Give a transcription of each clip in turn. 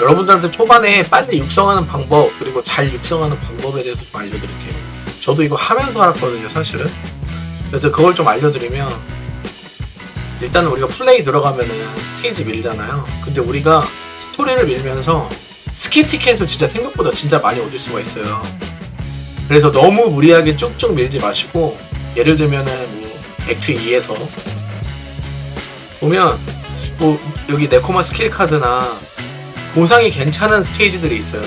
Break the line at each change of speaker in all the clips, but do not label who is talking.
여러분들한테 초반에 빨리 육성하는 방법 그리고 잘 육성하는 방법에 대해서 좀 알려드릴게요. 저도 이거 하면서 알았거든요, 사실은. 그래서 그걸 좀 알려드리면 일단은 우리가 플레이 들어가면은 스테이지 밀잖아요. 근데 우리가 스토리를 밀면서 skip 티켓을 진짜 생각보다 진짜 많이 얻을 수가 있어요. 그래서 너무 무리하게 쭉쭉 밀지 마시고 예를 들면은 뭐 act 2에서 보면 뭐 여기 네코마 스킬 카드나 보상이 괜찮은 스테이지들이 있어요.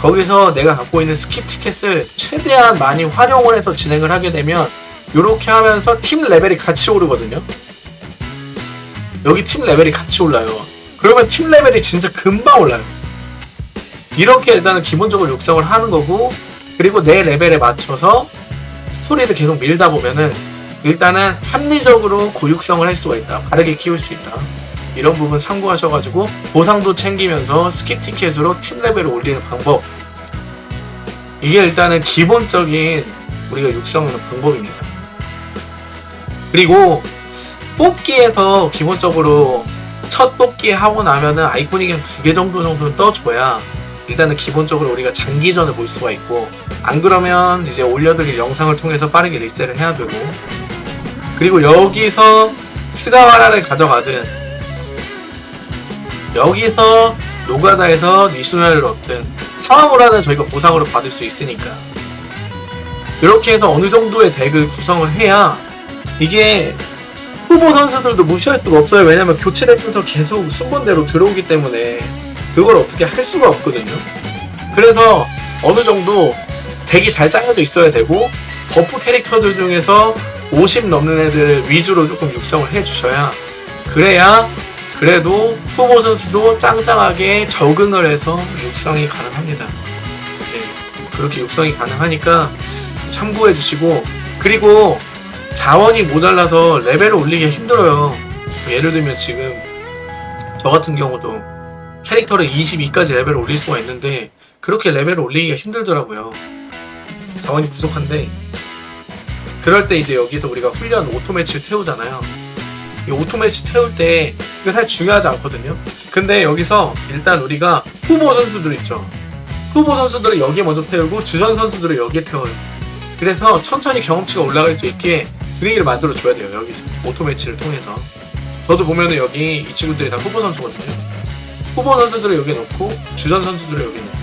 거기서 내가 갖고 있는 skip 티켓을 최대한 많이 활용을 해서 진행을 하게 되면 이렇게 하면서 팀 레벨이 같이 오르거든요. 여기 팀 레벨이 같이 올라요. 그러면 팀 레벨이 진짜 금방 올라요. 이렇게 일단은 기본적으로 육성을 하는 거고 그리고 내 레벨에 맞춰서 스토리를 계속 밀다 보면은 일단은 합리적으로 고육성을 할 수가 있다. 바르게 키울 수 있다. 이런 부분 참고하셔가지고 보상도 챙기면서 skip 티켓으로 팀 레벨을 올리는 방법 이게 일단은 기본적인 우리가 육성하는 방법입니다. 그리고 뽑기에서 기본적으로 첫 뽑기 하고 나면은 iconic이 한두개 정도 정도는 떠줘야 일단은 기본적으로 우리가 장기전을 볼 수가 있고 안 그러면 이제 올려드릴 영상을 통해서 빠르게 리셋을 해야 되고 그리고 여기서 스가와라를 가져가든 여기서 노가다에서 니슈나를 얻든 상황으로는 저희가 보상으로 받을 수 있으니까. 이렇게 해서 어느 정도의 덱을 구성을 해야 이게 후보 선수들도 무시할 수가 없어요. 왜냐면 교체되면서 계속 순번대로 들어오기 때문에 그걸 어떻게 할 수가 없거든요. 그래서 어느 정도 deck이 잘 짜여져 있어야 되고 buff 캐릭터들 중에서 50 넘는 애들 위주로 조금 육성을 해주셔야 그래야 그래도 후보 선수도 짱짱하게 적응을 해서 육성이 가능합니다. 네, 그렇게 육성이 가능하니까 참고해 주시고 그리고 자원이 모자라서 레벨을 올리기 힘들어요. 예를 들면 지금 저 같은 경우도 캐릭터를 22까지 레벨을 올릴 수가 있는데 그렇게 레벨을 올리기가 힘들더라고요. 자원이 부족한데 그럴 때 이제 여기서 우리가 훈련 auto match를 태우잖아요. 이 auto match 태울 때 이거 사실 중요하지 않거든요. 근데 여기서 일단 우리가 후보 선수들 있죠. 후보 선수들을 여기에 먼저 태우고 주전 선수들을 여기에 태워요. 그래서 천천히 경험치가 올라갈 수 있게 분위기를 만들어 줘야 돼요. 여기서 auto match를 통해서. 저도 보면은 여기 이 친구들이 다 후보 선수거든요. 후보 선수들을 여기에 넣고 주전 선수들을 여기에 넣고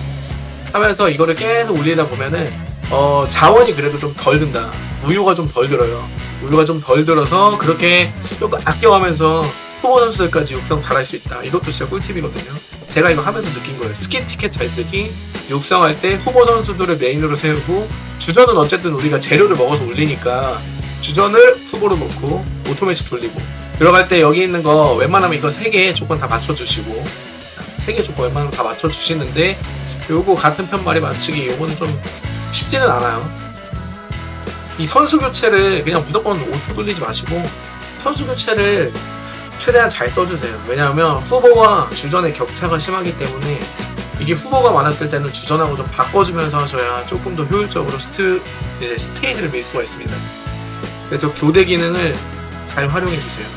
하면서 이거를 계속 올리다 보면은 어, 자원이 그래도 좀 덜 든다. 우유가 좀 덜 들어요. 우유가 좀 덜 들어서 그렇게 조금 아껴가면서 후보 선수들까지 육성 잘할 수 있다. 이것도 진짜 꿀팁이거든요. 제가 이거 하면서 느낀 거예요. skip 티켓 잘 쓰기, 육성할 때 후보 선수들을 메인으로 세우고 주전은 어쨌든 우리가 재료를 먹어서 올리니까 주전을 후보로 놓고 auto match 돌리고 들어갈 때 여기 있는 거 웬만하면 이거 3개 조건 다 맞춰주시고 자, 3개 조건 웬만하면 다 맞춰주시는데 요거 같은 편말이 맞추기 요거는 좀 쉽지는 않아요. 이 선수 교체를 그냥 무조건 auto 돌리지 마시고 선수 교체를 최대한 잘 써주세요. 왜냐하면 후보와 주전의 격차가 심하기 때문에 이게 후보가 많았을 때는 주전하고 좀 바꿔주면서 하셔야 조금 더 효율적으로 스트, 이제 스테이지를 밀 수가 있습니다. 그래서 교대 기능을 잘 활용해 주세요.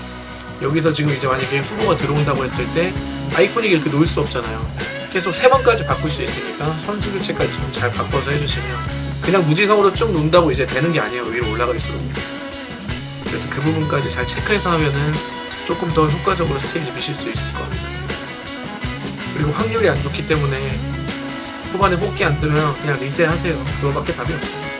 여기서 지금 이제 만약에 후보가 들어온다고 했을 때 iconic 이렇게 놓을 수 없잖아요. 계속 세 번까지 바꿀 수 있으니까 선수 교체까지 좀 잘 바꿔서 해주시면 그냥 무지성으로 쭉 논다고 이제 되는 게 아니에요. 위로 올라갈수록. 그래서 그 부분까지 잘 체크해서 하면은 조금 더 효과적으로 스테이지 미실 수 있을 겁니다. 그리고 확률이 안 좋기 때문에 후반에 뽑기 안 뜨면 그냥 리셋 하세요. 그거밖에 답이 없어요.